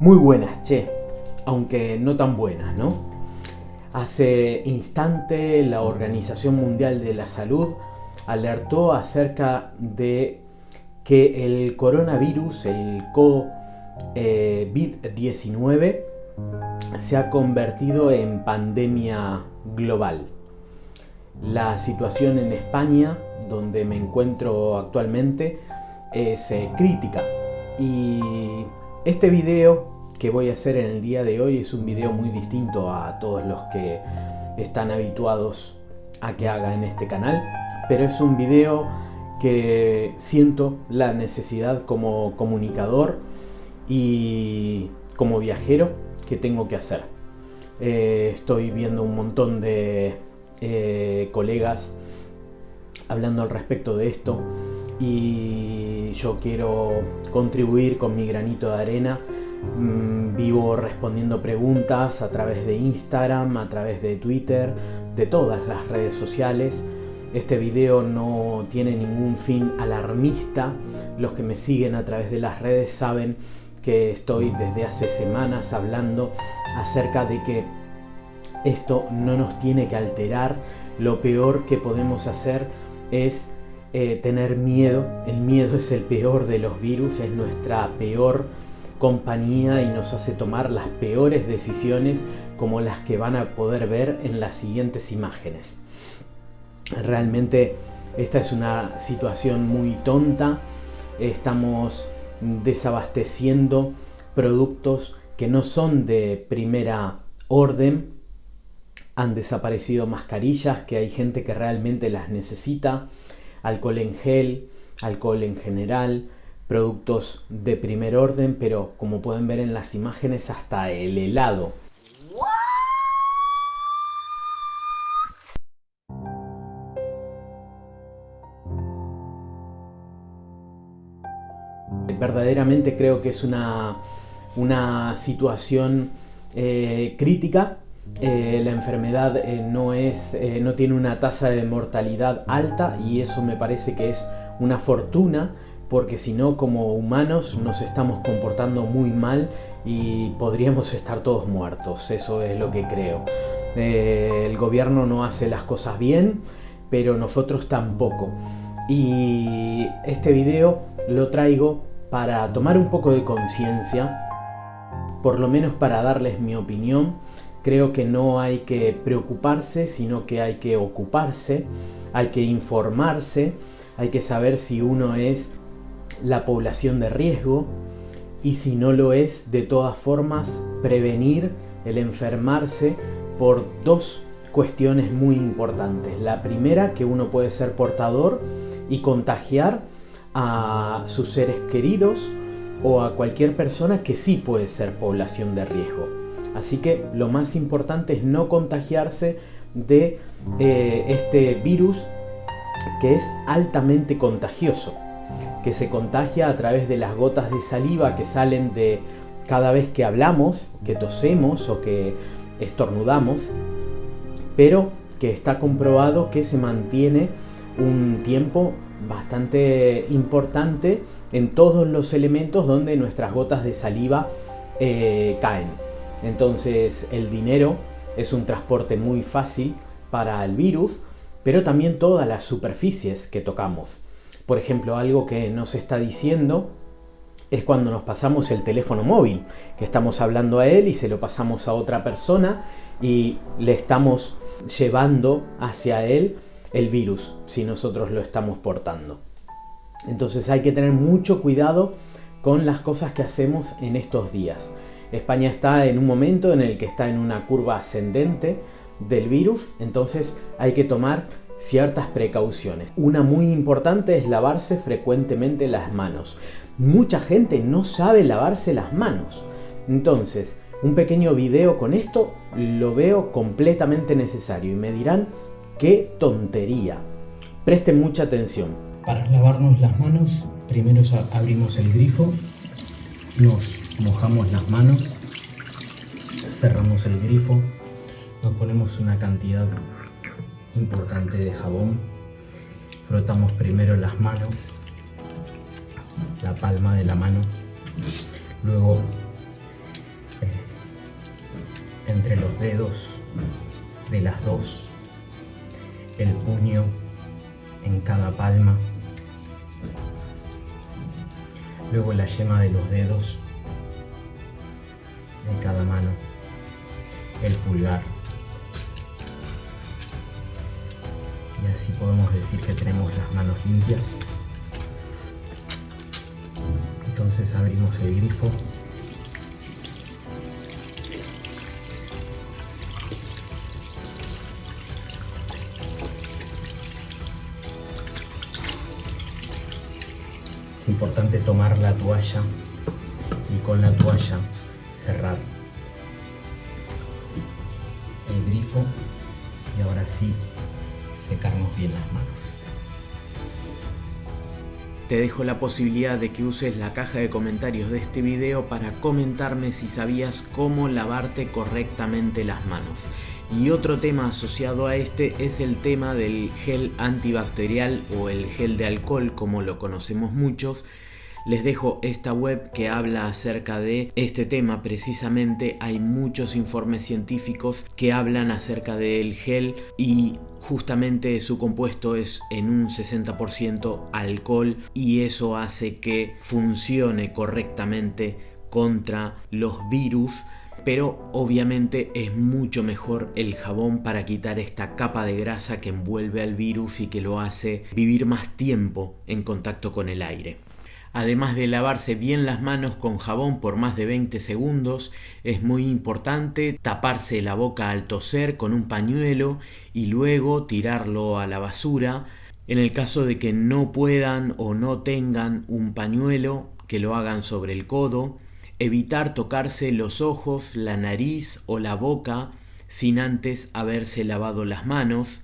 Muy buenas, che, aunque no tan buenas, ¿no? Hace instante la Organización Mundial de la Salud alertó acerca de que el coronavirus, el COVID-19, se ha convertido en pandemia global. La situación en España, donde me encuentro actualmente, es eh, crítica y este video que voy a hacer en el día de hoy es un video muy distinto a todos los que están habituados a que haga en este canal, pero es un video que siento la necesidad como comunicador y como viajero que tengo que hacer. Eh, estoy viendo un montón de eh, colegas hablando al respecto de esto y yo quiero contribuir con mi granito de arena. Mm, vivo respondiendo preguntas a través de Instagram, a través de Twitter, de todas las redes sociales. Este video no tiene ningún fin alarmista. Los que me siguen a través de las redes saben que estoy desde hace semanas hablando acerca de que esto no nos tiene que alterar. Lo peor que podemos hacer es eh, tener miedo. El miedo es el peor de los virus, es nuestra peor compañía y nos hace tomar las peores decisiones como las que van a poder ver en las siguientes imágenes. Realmente esta es una situación muy tonta. Estamos desabasteciendo productos que no son de primera orden. Han desaparecido mascarillas que hay gente que realmente las necesita alcohol en gel, alcohol en general, productos de primer orden, pero como pueden ver en las imágenes hasta el helado. Verdaderamente creo que es una, una situación eh, crítica eh, la enfermedad eh, no, es, no tiene una tasa de mortalidad alta y eso me parece que es una fortuna porque si no como humanos nos estamos comportando muy mal y podríamos estar todos muertos, eso es lo que creo. el gobierno no hace las cosas bien, pero nosotros tampoco. Y este video lo traigo para tomar un poco de conciencia, por lo menos para darles mi opinión Creo que no hay que preocuparse, sino que hay que ocuparse, hay que informarse, hay que saber si uno es la población de riesgo y si no lo es, de todas formas, prevenir el enfermarse por dos cuestiones muy importantes. La primera, que uno puede ser portador y contagiar a sus seres queridos o a cualquier persona que sí puede ser población de riesgo. Así que lo más importante es no contagiarse de eh, este virus que es altamente contagioso, que se contagia a través de las gotas de saliva que salen de cada vez que hablamos, que tosemos o que estornudamos, pero que está comprobado que se mantiene un tiempo bastante importante en todos los elementos donde nuestras gotas de saliva eh, caen. Entonces el dinero es un transporte muy fácil para el virus, pero también todas las superficies que tocamos. Por ejemplo, algo que nos está diciendo es cuando nos pasamos el teléfono móvil, que estamos hablando a él y se lo pasamos a otra persona y le estamos llevando hacia él el virus si nosotros lo estamos portando. Entonces hay que tener mucho cuidado con las cosas que hacemos en estos días. España está en un momento en el que está en una curva ascendente del virus, entonces hay que tomar ciertas precauciones. Una muy importante es lavarse frecuentemente las manos. Mucha gente no sabe lavarse las manos. Entonces, un pequeño video con esto lo veo completamente necesario y me dirán qué tontería. Presten mucha atención. Para lavarnos las manos, primero abrimos el grifo, nos mojamos las manos, cerramos el grifo, nos ponemos una cantidad importante de jabón, frotamos primero las manos, la palma de la mano, luego entre los dedos de las dos, el puño en cada palma, luego la yema de los dedos de cada mano, el pulgar. Y así podemos decir que tenemos las manos limpias. Entonces abrimos el grifo importante tomar la toalla y con la toalla cerrar el grifo y ahora sí secarnos bien las manos. Te dejo la posibilidad de que uses la caja de comentarios de este video para comentarme si sabías cómo lavarte correctamente las manos. Y otro tema asociado a este es el tema del gel antibacterial o el gel de alcohol como lo conocemos muchos. Les dejo esta web que habla acerca de este tema precisamente. Hay muchos informes científicos que hablan acerca del gel y justamente su compuesto es en un 60% alcohol y eso hace que funcione correctamente contra los virus pero obviamente es mucho mejor el jabón para quitar esta capa de grasa que envuelve al virus y que lo hace vivir más tiempo en contacto con el aire. Además de lavarse bien las manos con jabón por más de 20 segundos, es muy importante taparse la boca al toser con un pañuelo y luego tirarlo a la basura. En el caso de que no puedan o no tengan un pañuelo, que lo hagan sobre el codo. Evitar tocarse los ojos, la nariz o la boca sin antes haberse lavado las manos,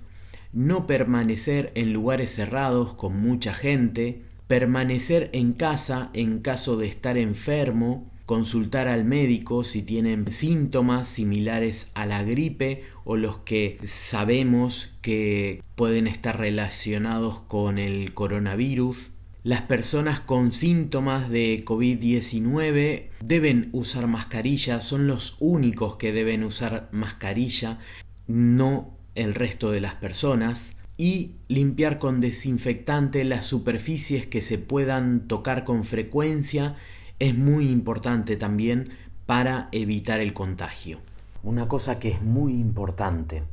no permanecer en lugares cerrados con mucha gente, permanecer en casa en caso de estar enfermo, consultar al médico si tienen síntomas similares a la gripe o los que sabemos que pueden estar relacionados con el coronavirus, las personas con síntomas de COVID-19 deben usar mascarilla, son los únicos que deben usar mascarilla, no el resto de las personas. Y limpiar con desinfectante las superficies que se puedan tocar con frecuencia es muy importante también para evitar el contagio. Una cosa que es muy importante,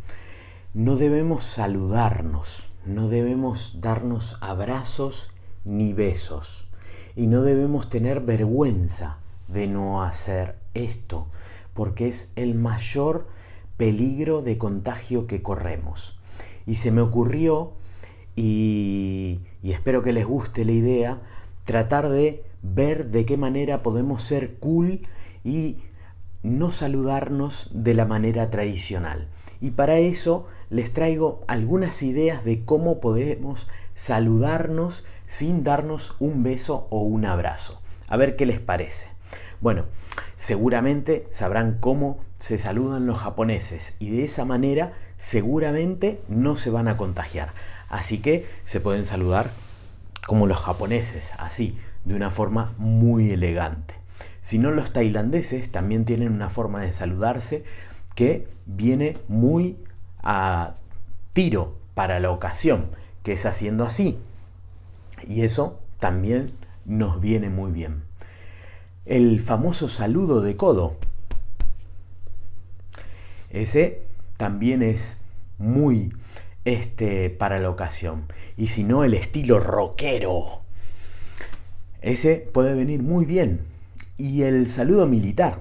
no debemos saludarnos, no debemos darnos abrazos ni besos. Y no debemos tener vergüenza de no hacer esto, porque es el mayor peligro de contagio que corremos. Y se me ocurrió, y, y espero que les guste la idea, tratar de ver de qué manera podemos ser cool y no saludarnos de la manera tradicional. Y para eso les traigo algunas ideas de cómo podemos saludarnos sin darnos un beso o un abrazo. A ver qué les parece. Bueno, seguramente sabrán cómo se saludan los japoneses y de esa manera seguramente no se van a contagiar. Así que se pueden saludar como los japoneses, así, de una forma muy elegante. Si no, los tailandeses también tienen una forma de saludarse que viene muy a tiro para la ocasión, que es haciendo así, y eso también nos viene muy bien. El famoso saludo de codo. Ese también es muy este para la ocasión. Y si no, el estilo rockero. Ese puede venir muy bien. Y el saludo militar.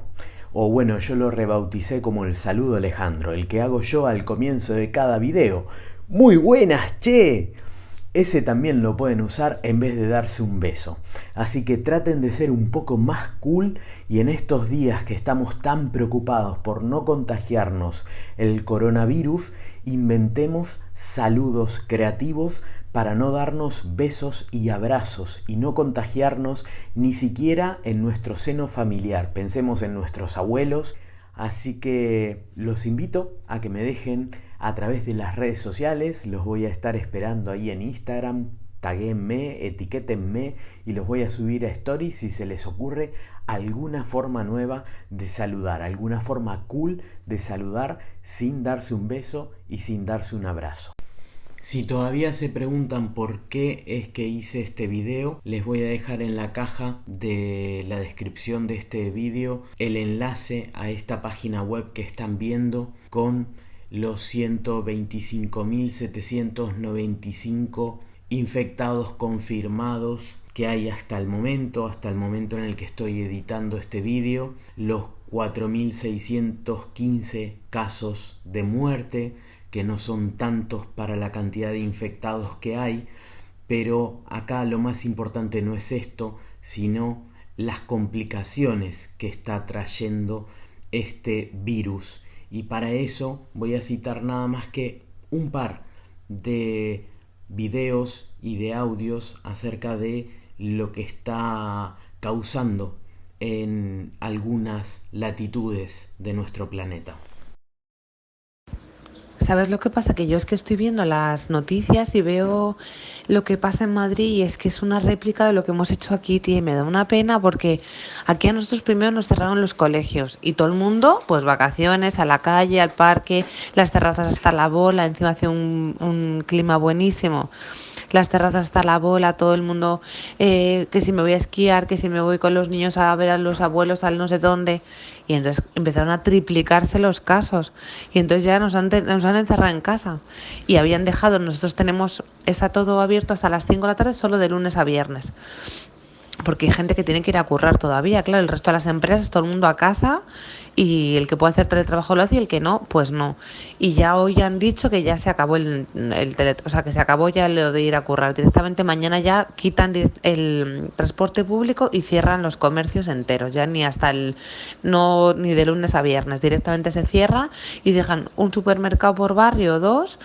O bueno, yo lo rebauticé como el saludo Alejandro, el que hago yo al comienzo de cada video. Muy buenas, che ese también lo pueden usar en vez de darse un beso. Así que traten de ser un poco más cool y en estos días que estamos tan preocupados por no contagiarnos el coronavirus, inventemos saludos creativos para no darnos besos y abrazos y no contagiarnos ni siquiera en nuestro seno familiar. Pensemos en nuestros abuelos. Así que los invito a que me dejen a través de las redes sociales. Los voy a estar esperando ahí en Instagram. Taguenme, etiquétenme y los voy a subir a stories si se les ocurre alguna forma nueva de saludar, alguna forma cool de saludar sin darse un beso y sin darse un abrazo. Si todavía se preguntan por qué es que hice este video, les voy a dejar en la caja de la descripción de este video el enlace a esta página web que están viendo con los 125.795 infectados confirmados que hay hasta el momento, hasta el momento en el que estoy editando este vídeo, los 4.615 casos de muerte, que no son tantos para la cantidad de infectados que hay, pero acá lo más importante no es esto, sino las complicaciones que está trayendo este virus. Y para eso voy a citar nada más que un par de videos y de audios acerca de lo que está causando en algunas latitudes de nuestro planeta. ¿Sabes lo que pasa? Que yo es que estoy viendo las noticias y veo lo que pasa en Madrid y es que es una réplica de lo que hemos hecho aquí, tío, y me da una pena porque aquí a nosotros primero nos cerraron los colegios y todo el mundo, pues vacaciones, a la calle, al parque, las terrazas hasta la bola, encima hace un, un clima buenísimo las terrazas hasta la bola, todo el mundo, eh, que si me voy a esquiar, que si me voy con los niños a ver a los abuelos al no sé dónde. Y entonces empezaron a triplicarse los casos. Y entonces ya nos han, nos han encerrado en casa. Y habían dejado, nosotros tenemos, está todo abierto hasta las 5 de la tarde, solo de lunes a viernes porque hay gente que tiene que ir a currar todavía, claro, el resto de las empresas, todo el mundo a casa y el que puede hacer teletrabajo lo hace y el que no, pues no. Y ya hoy han dicho que ya se acabó el, el o sea, que se acabó ya lo de ir a currar. Directamente mañana ya quitan el transporte público y cierran los comercios enteros, ya ni hasta el, no, ni de lunes a viernes, directamente se cierra y dejan un supermercado por barrio o dos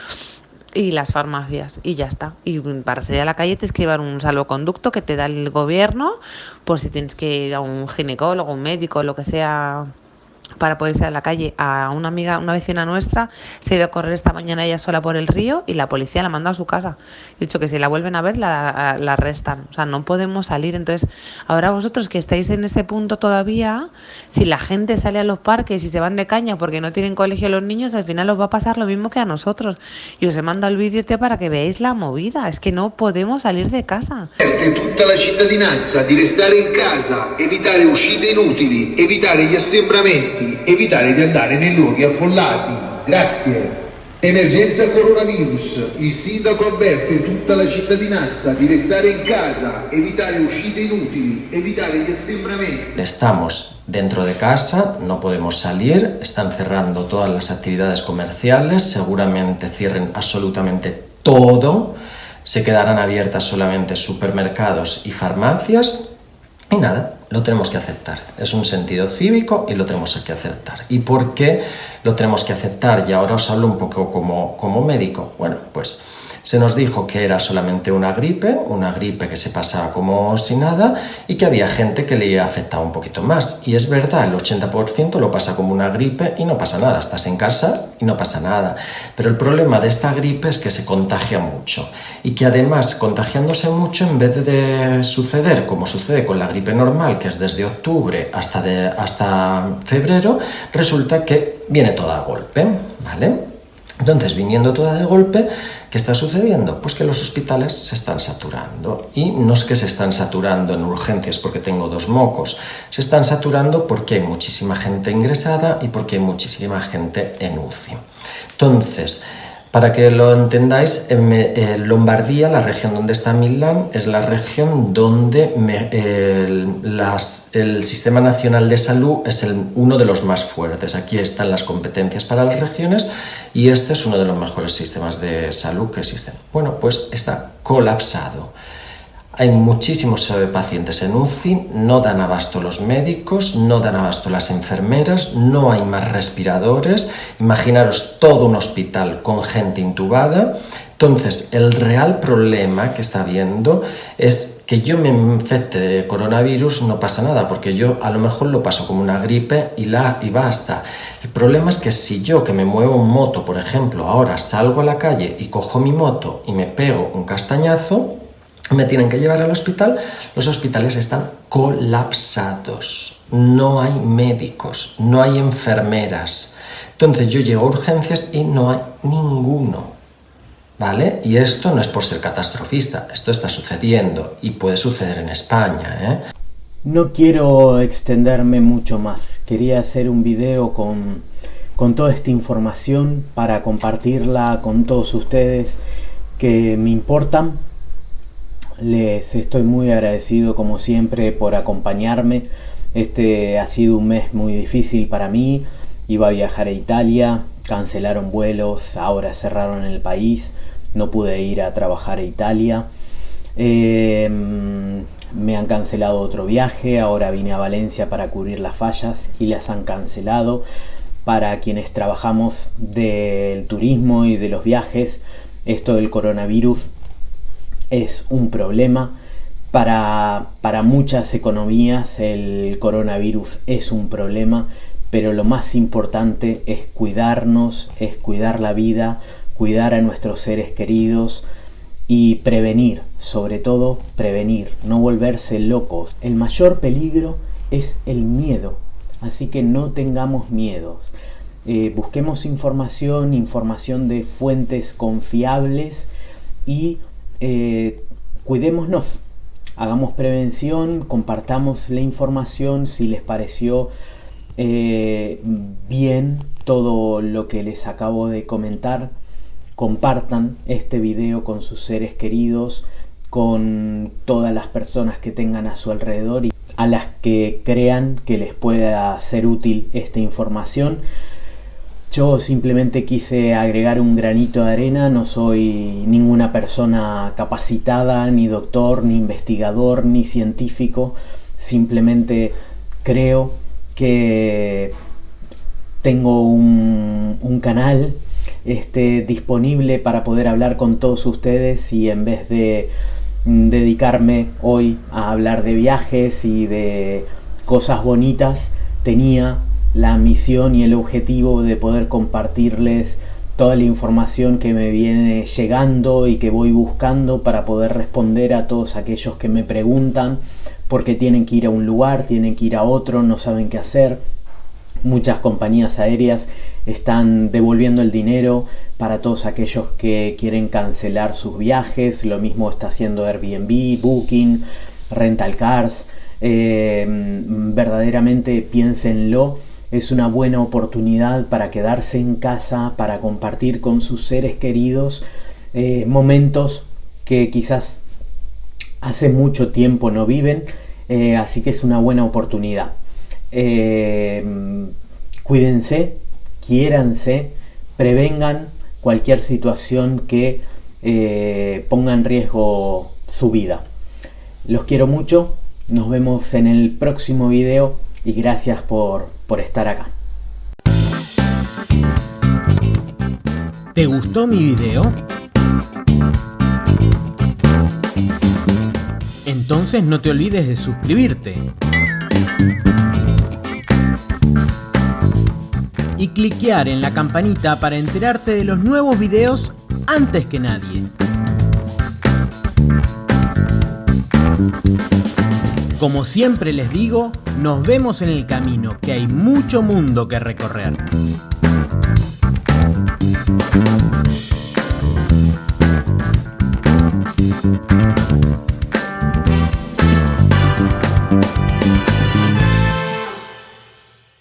y las farmacias y ya está. Y para salir a la calle te escriban un salvoconducto que te da el gobierno por si tienes que ir a un ginecólogo, un médico, lo que sea para poder salir a la calle. A una amiga, una vecina nuestra, se ha ido a correr esta mañana ella sola por el río y la policía la mandó a su casa. He dicho que si la vuelven a ver, la, la arrestan. O sea, no podemos salir. Entonces, ahora vosotros que estáis en ese punto todavía, si la gente sale a los parques y se van de caña porque no tienen colegio los niños, al final os va a pasar lo mismo que a nosotros. Y os he mandado el vídeo para que veáis la movida. Es que no podemos salir de casa. Tutta la cittadinanza di restare in casa, evitare uscite inutili, evitare gli assembramenti evitare di andare nei luoghi affollati. Grazie. Emergenza coronavirus. Il sindaco avverte tutta la cittadinanza di restare in casa, evitare uscite inutili, evitare gli assembramenti. Estamos dentro de casa, no podemos salir, están cerrando todas las actividades comerciales, seguramente cierren absolutamente todo, se quedarán abiertas solamente supermercados y farmacias y nada, lo tenemos que aceptar. Es un sentido cívico y lo tenemos que aceptar. ¿Y por qué lo tenemos que aceptar? Y ahora os hablo un poco como, como médico. Bueno, pues se nos dijo que era solamente una gripe, una gripe que se pasaba como si nada y que había gente que le afectaba un poquito más. Y es verdad, el 80% lo pasa como una gripe y no pasa nada. Estás en casa y no pasa nada. Pero el problema de esta gripe es que se contagia mucho y que además contagiándose mucho en vez de suceder como sucede con la gripe normal, que es desde octubre hasta, hasta febrero, resulta que viene toda a golpe, ¿vale? Entonces, viniendo toda de golpe, ¿qué está sucediendo? Pues que los hospitales se están saturando. Y no es que se están saturando en urgencias porque tengo dos mocos, se están saturando porque hay muchísima gente ingresada y porque hay muchísima gente en UCI. Entonces, para que lo entendáis, en eh, Lombardía, la región donde está Milán, es la región donde el, Sistema Nacional de Salud es uno de los más fuertes. Aquí están las competencias para las regiones y este es uno de los mejores sistemas de salud que existen. Bueno, pues está colapsado. Hay muchísimos pacientes en UCI, no dan abasto los médicos, no dan abasto las enfermeras, no hay más respiradores. Imaginaros todo un hospital con gente intubada. Entonces, el real problema que está habiendo es que yo me infecte de coronavirus, no pasa nada, porque yo a lo mejor lo paso como una gripe y, la, y basta. El problema es que si yo que me muevo en moto, por ejemplo, ahora salgo a la calle y cojo mi moto y me pego un castañazo, me tienen que llevar al hospital, los hospitales están colapsados, no hay médicos, no hay enfermeras. Entonces yo llego a urgencias y no hay ninguno. ¿Vale? Y esto no es por ser catastrofista, esto está sucediendo y puede suceder en España. ¿eh? No quiero extenderme mucho más, quería hacer un video con, con toda esta información para compartirla con todos ustedes que me importan. Les estoy muy agradecido como siempre por acompañarme. Este ha sido un mes muy difícil para mí. Iba a viajar a Italia, cancelaron vuelos, ahora cerraron el país no pude ir a trabajar a Italia. Em, me han cancelado otro viaje, ahora vine a Valencia para cubrir las fallas y las han cancelado. Para quienes trabajamos del turismo y de los viajes, esto del coronavirus es un problema. Para, para muchas economías el coronavirus es un problema, pero lo más importante es cuidarnos, es cuidar la vida, cuidar a nuestros seres queridos y prevenir, sobre todo prevenir, no volverse locos. El mayor peligro es el miedo, así que no tengamos miedo. Eh, busquemos información, información de fuentes confiables y eh, cuidémonos. Hagamos prevención, compartamos la información si les pareció eh, bien todo lo que les acabo de comentar compartan este video con sus seres queridos, con todas las personas que tengan a su alrededor y a las que crean que les pueda ser útil esta información. Yo simplemente quise agregar un granito de arena, no soy ninguna persona capacitada, ni doctor, ni investigador, ni científico, simplemente creo que tengo un, canal esté disponible para poder hablar con todos ustedes y en vez de mm, dedicarme hoy a hablar de viajes y de cosas bonitas, tenía la misión y el objetivo de poder compartirles toda la información que me viene llegando y que voy buscando para poder responder a todos aquellos que me preguntan porque tienen que ir a un lugar, tienen que ir a otro, no saben qué hacer. Muchas compañías aéreas están devolviendo el dinero para todos aquellos que quieren cancelar sus viajes. Lo mismo está haciendo Airbnb, Booking, Rental Cars. Eh, verdaderamente piénsenlo. Es una buena oportunidad para quedarse en casa, para compartir con sus seres queridos eh, momentos que quizás hace mucho tiempo no viven. Eh, así que es una buena oportunidad. cuídense, quiéranse, prevengan cualquier situación que eh, ponga en riesgo su vida. Los quiero mucho, nos vemos en el próximo video y gracias por, por estar acá. ¿Te gustó mi video? Entonces no te olvides de suscribirte y cliquear en la campanita para enterarte de los nuevos videos antes que nadie. Como siempre les digo, nos vemos en el camino, que hay mucho mundo que recorrer.